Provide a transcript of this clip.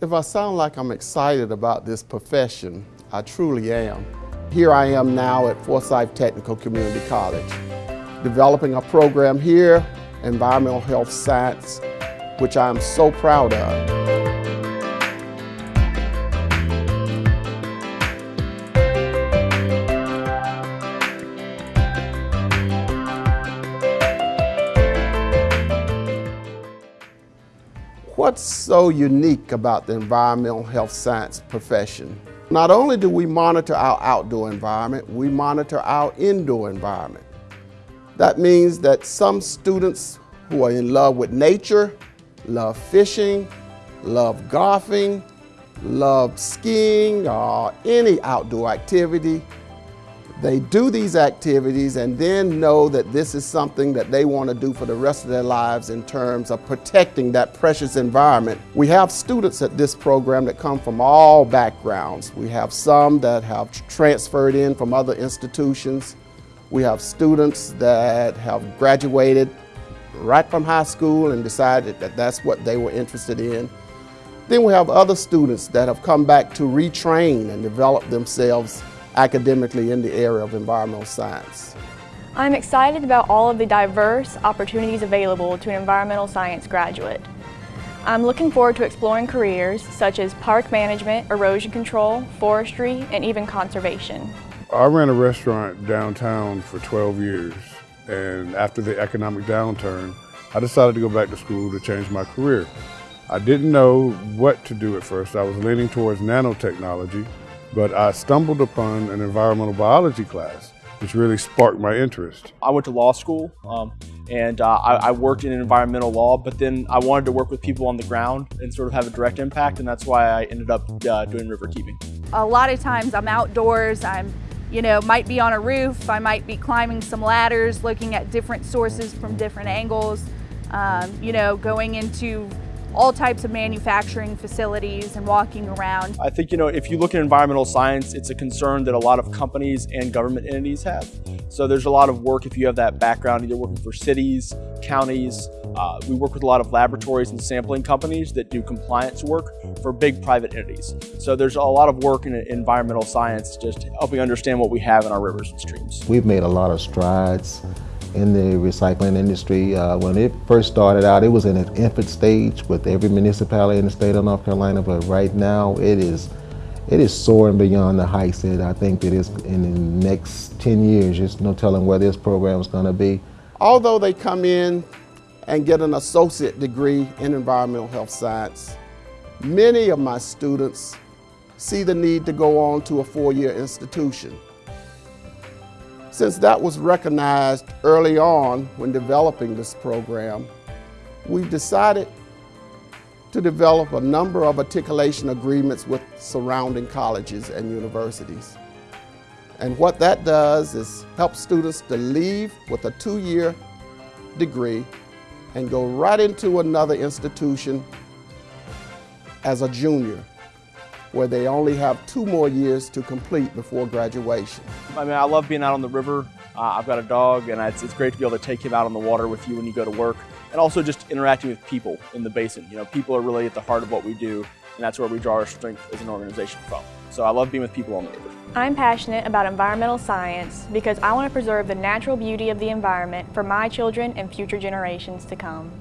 If I sound like I'm excited about this profession, I truly am. Here I am now at Forsyth Technical Community College, developing a program here, Environmental Health Science, which I am so proud of. What's so unique about the environmental health science profession? Not only do we monitor our outdoor environment, we monitor our indoor environment. That means that some students who are in love with nature, love fishing, love golfing, love skiing, or any outdoor activity, they do these activities and then know that this is something that they want to do for the rest of their lives in terms of protecting that precious environment. We have students at this program that come from all backgrounds. We have some that have transferred in from other institutions. We have students that have graduated right from high school and decided that that's what they were interested in. Then we have other students that have come back to retrain and develop themselves academically in the area of environmental science. I'm excited about all of the diverse opportunities available to an environmental science graduate. I'm looking forward to exploring careers such as park management, erosion control, forestry, and even conservation. I ran a restaurant downtown for 12 years and after the economic downturn, I decided to go back to school to change my career. I didn't know what to do at first. I was leaning towards nanotechnology, but I stumbled upon an environmental biology class, which really sparked my interest. I went to law school um, and uh, I, I, worked in environmental law, but then I wanted to work with people on the ground and sort of have a direct impact, and that's why I ended up uh, doing river keeping. A lot of times I'm outdoors, I'm you know, might be on a roof, I might be climbing some ladders, looking at different sources from different angles, um, you know, going into all types of manufacturing facilities and walking around. I think, you know, if you look at environmental science, it's a concern that a lot of companies and government entities have. So there's a lot of work if you have that background, either working for cities, counties. Uh, we work with a lot of laboratories and sampling companies that do compliance work for big private entities. So there's a lot of work in environmental science just helping understand what we have in our rivers and streams. We've made a lot of strides in the recycling industry. Uh, when it first started out, it was in an infant stage with every municipality in the state of North Carolina, but right now it is it is soaring beyond the heights that I think that is in the next 10 years. There's no telling where this program is going to be. Although they come in and get an associate degree in environmental health science, many of my students see the need to go on to a four-year institution. Since that was recognized early on when developing this program, we've decided to develop a number of articulation agreements with surrounding colleges and universities. And what that does is help students to leave with a two-year degree and go right into another institution as a junior where they only have two more years to complete before graduation. I mean, I love being out on the river. Uh, I've got a dog, and it's, it's great to be able to take him out on the water with you when you go to work, and also just interacting with people in the basin. You know, people are really at the heart of what we do, and that's where we draw our strength as an organization from. So I love being with people on the river. I'm passionate about environmental science because I want to preserve the natural beauty of the environment for my children and future generations to come.